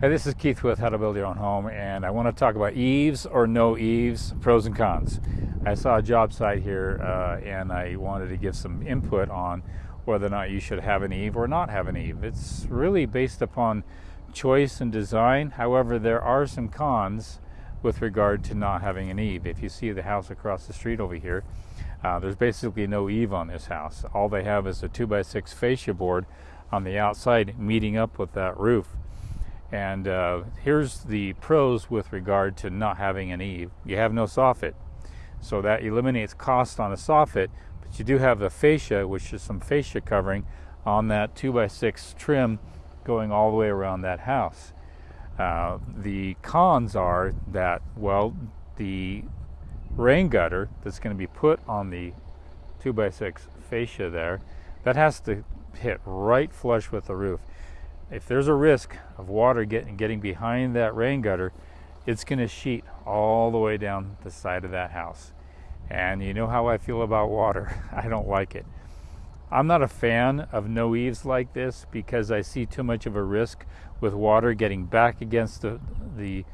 Hey, this is Keith with How to Build Your Own Home, and I want to talk about eaves or no eaves, pros and cons. I saw a job site here, uh, and I wanted to give some input on whether or not you should have an eave or not have an eave. It's really based upon choice and design. However, there are some cons with regard to not having an eave. If you see the house across the street over here, uh, there's basically no eave on this house. All they have is a 2x6 fascia board on the outside meeting up with that roof. And uh, here's the pros with regard to not having an eave. You have no soffit, so that eliminates cost on a soffit, but you do have the fascia, which is some fascia covering on that 2x6 trim going all the way around that house. Uh, the cons are that, well, the rain gutter that's going to be put on the 2x6 fascia there, that has to hit right flush with the roof if there's a risk of water getting getting behind that rain gutter, it's going to sheet all the way down the side of that house. And you know how I feel about water. I don't like it. I'm not a fan of no eaves like this because I see too much of a risk with water getting back against the the,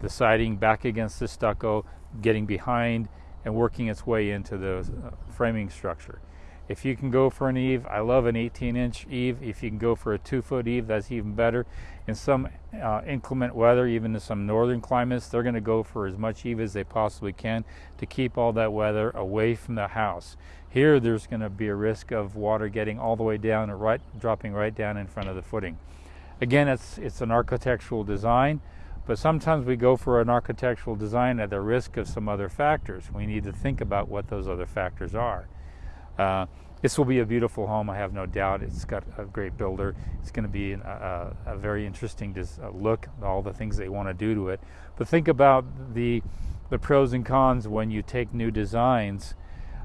the siding, back against the stucco, getting behind and working its way into the uh, framing structure. If you can go for an eave, I love an 18 inch eave. If you can go for a two foot eave, that's even better. In some uh, inclement weather, even in some northern climates, they're going to go for as much eave as they possibly can to keep all that weather away from the house. Here, there's going to be a risk of water getting all the way down and right, dropping right down in front of the footing. Again, it's, it's an architectural design, but sometimes we go for an architectural design at the risk of some other factors. We need to think about what those other factors are. Uh, this will be a beautiful home, I have no doubt. It's got a great builder. It's going to be a, a, a very interesting uh, look, all the things they want to do to it. But think about the, the pros and cons when you take new designs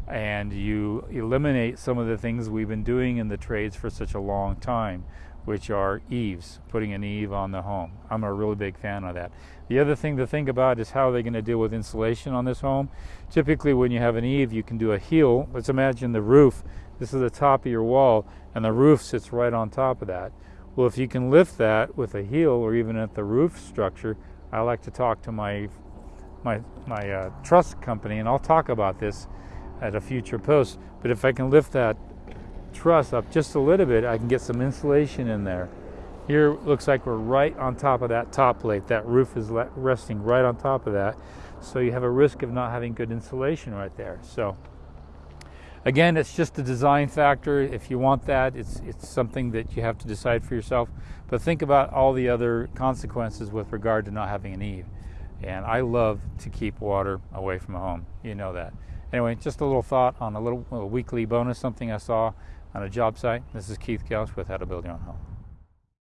and you eliminate some of the things we've been doing in the trades for such a long time which are eaves, putting an eave on the home. I'm a really big fan of that. The other thing to think about is how they're going to deal with insulation on this home. Typically when you have an eave, you can do a heel. Let's imagine the roof. This is the top of your wall, and the roof sits right on top of that. Well, if you can lift that with a heel or even at the roof structure, I like to talk to my my my uh, truss company, and I'll talk about this at a future post. But if I can lift that truss up just a little bit, I can get some insulation in there. Here looks like we're right on top of that top plate. That roof is resting right on top of that. So you have a risk of not having good insulation right there. So again, it's just a design factor. If you want that, it's, it's something that you have to decide for yourself. But think about all the other consequences with regard to not having an eave. And I love to keep water away from a home. You know that. Anyway, just a little thought on a little, little weekly bonus, something I saw on a job site. This is Keith Gauss with How to Build Your Own Home.